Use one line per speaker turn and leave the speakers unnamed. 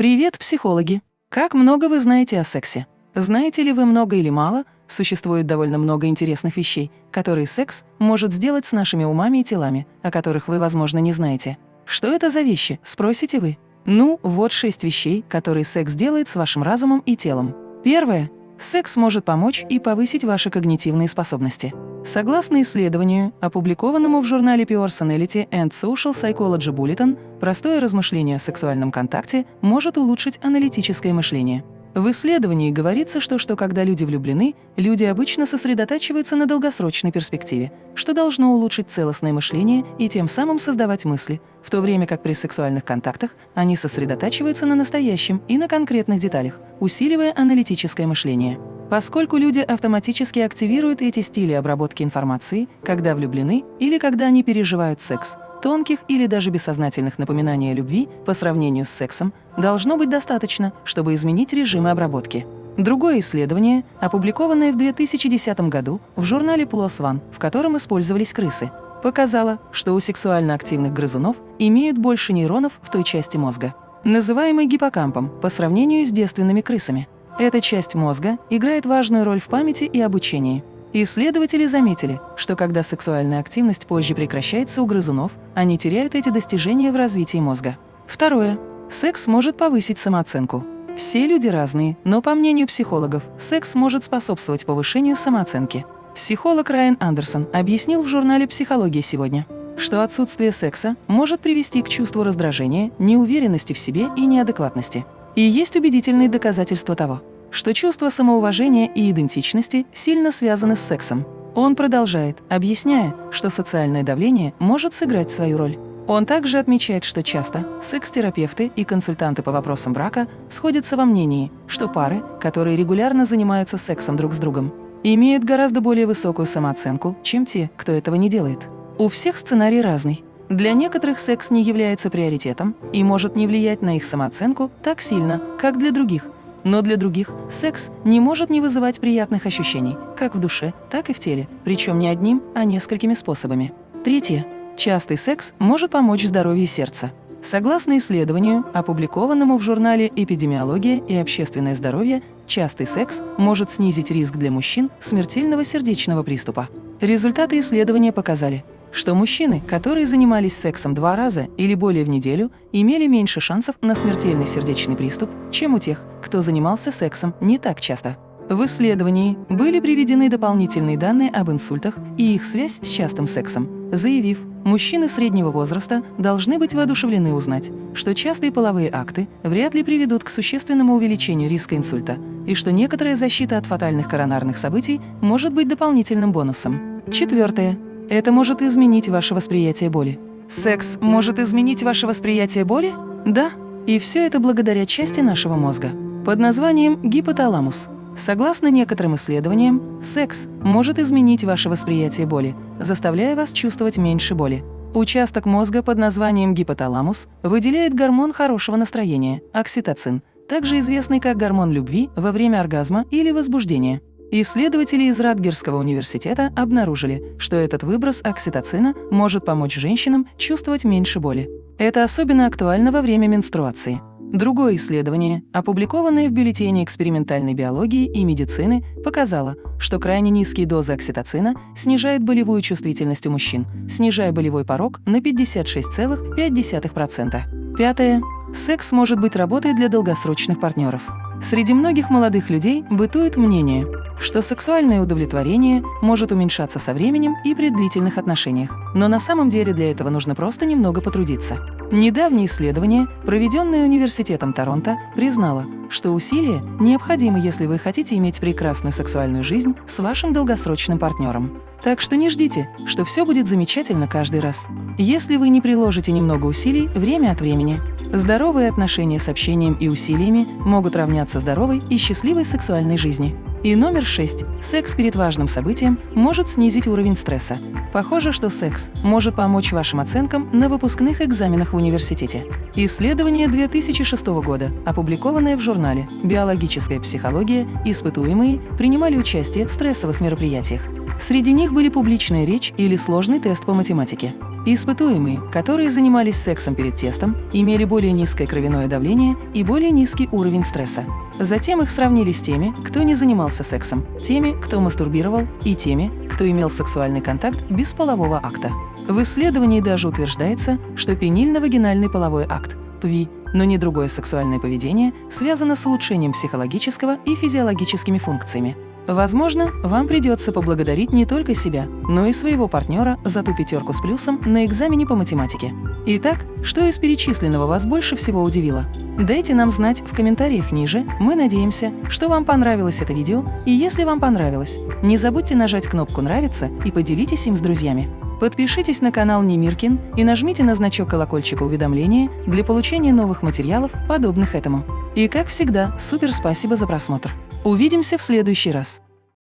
Привет, психологи! Как много вы знаете о сексе? Знаете ли вы много или мало? Существует довольно много интересных вещей, которые секс может сделать с нашими умами и телами, о которых вы, возможно, не знаете. Что это за вещи, спросите вы? Ну, вот шесть вещей, которые секс делает с вашим разумом и телом. Первое. Секс может помочь и повысить ваши когнитивные способности. Согласно исследованию, опубликованному в журнале Personality and Social Psychology Bulletin, простое размышление о сексуальном контакте может улучшить аналитическое мышление. В исследовании говорится, что, что когда люди влюблены, люди обычно сосредотачиваются на долгосрочной перспективе, что должно улучшить целостное мышление и тем самым создавать мысли, в то время как при сексуальных контактах они сосредотачиваются на настоящем и на конкретных деталях, усиливая аналитическое мышление. Поскольку люди автоматически активируют эти стили обработки информации, когда влюблены или когда они переживают секс, тонких или даже бессознательных напоминаний о любви по сравнению с сексом должно быть достаточно, чтобы изменить режимы обработки. Другое исследование, опубликованное в 2010 году в журнале PLOS ONE, в котором использовались крысы, показало, что у сексуально активных грызунов имеют больше нейронов в той части мозга, называемой гиппокампом, по сравнению с девственными крысами. Эта часть мозга играет важную роль в памяти и обучении. Исследователи заметили, что когда сексуальная активность позже прекращается у грызунов, они теряют эти достижения в развитии мозга. Второе. Секс может повысить самооценку. Все люди разные, но по мнению психологов, секс может способствовать повышению самооценки. Психолог Райан Андерсон объяснил в журнале «Психология сегодня», что отсутствие секса может привести к чувству раздражения, неуверенности в себе и неадекватности. И есть убедительные доказательства того, что чувство самоуважения и идентичности сильно связаны с сексом. Он продолжает, объясняя, что социальное давление может сыграть свою роль. Он также отмечает, что часто секс-терапевты и консультанты по вопросам брака сходятся во мнении, что пары, которые регулярно занимаются сексом друг с другом, имеют гораздо более высокую самооценку, чем те, кто этого не делает. У всех сценарий разный. Для некоторых секс не является приоритетом и может не влиять на их самооценку так сильно, как для других. Но для других секс не может не вызывать приятных ощущений, как в душе, так и в теле, причем не одним, а несколькими способами. Третье. Частый секс может помочь здоровью сердца. Согласно исследованию, опубликованному в журнале «Эпидемиология и общественное здоровье», частый секс может снизить риск для мужчин смертельного сердечного приступа. Результаты исследования показали, что мужчины, которые занимались сексом два раза или более в неделю, имели меньше шансов на смертельный сердечный приступ, чем у тех, кто занимался сексом не так часто. В исследовании были приведены дополнительные данные об инсультах и их связь с частым сексом, заявив, мужчины среднего возраста должны быть воодушевлены узнать, что частые половые акты вряд ли приведут к существенному увеличению риска инсульта и что некоторая защита от фатальных коронарных событий может быть дополнительным бонусом. Четвертое. Это может изменить ваше восприятие боли. Секс может изменить ваше восприятие боли? Да. И все это благодаря части нашего мозга под названием гипоталамус. Согласно некоторым исследованиям, секс может изменить ваше восприятие боли, заставляя вас чувствовать меньше боли. Участок мозга под названием гипоталамус выделяет гормон хорошего настроения – окситоцин, также известный как гормон любви во время оргазма или возбуждения. Исследователи из Радгерского университета обнаружили, что этот выброс окситоцина может помочь женщинам чувствовать меньше боли. Это особенно актуально во время менструации. Другое исследование, опубликованное в бюллетене экспериментальной биологии и медицины, показало, что крайне низкие дозы окситоцина снижают болевую чувствительность у мужчин, снижая болевой порог на 56,5%. Пятое. Секс может быть работой для долгосрочных партнеров. Среди многих молодых людей бытует мнение, что сексуальное удовлетворение может уменьшаться со временем и при длительных отношениях. Но на самом деле для этого нужно просто немного потрудиться. Недавнее исследование, проведенное Университетом Торонто, признало, что усилия необходимы, если вы хотите иметь прекрасную сексуальную жизнь с вашим долгосрочным партнером. Так что не ждите, что все будет замечательно каждый раз. Если вы не приложите немного усилий время от времени, здоровые отношения с общением и усилиями могут равняться здоровой и счастливой сексуальной жизни. И номер шесть. Секс перед важным событием может снизить уровень стресса. Похоже, что секс может помочь вашим оценкам на выпускных экзаменах в университете. Исследование 2006 года, опубликованное в журнале «Биологическая психология», испытуемые принимали участие в стрессовых мероприятиях. Среди них были публичная речь или сложный тест по математике. Испытуемые, которые занимались сексом перед тестом, имели более низкое кровяное давление и более низкий уровень стресса. Затем их сравнили с теми, кто не занимался сексом, теми, кто мастурбировал и теми, кто имел сексуальный контакт без полового акта. В исследовании даже утверждается, что пенильно-вагинальный половой акт ПВИ, но не другое сексуальное поведение связано с улучшением психологического и физиологическими функциями. Возможно, вам придется поблагодарить не только себя, но и своего партнера за ту пятерку с плюсом на экзамене по математике. Итак, что из перечисленного вас больше всего удивило? Дайте нам знать в комментариях ниже, мы надеемся, что вам понравилось это видео, и если вам понравилось, не забудьте нажать кнопку «Нравится» и поделитесь им с друзьями. Подпишитесь на канал Немиркин и нажмите на значок колокольчика уведомления для получения новых материалов, подобных этому. И как всегда, супер спасибо за просмотр! Увидимся в следующий раз.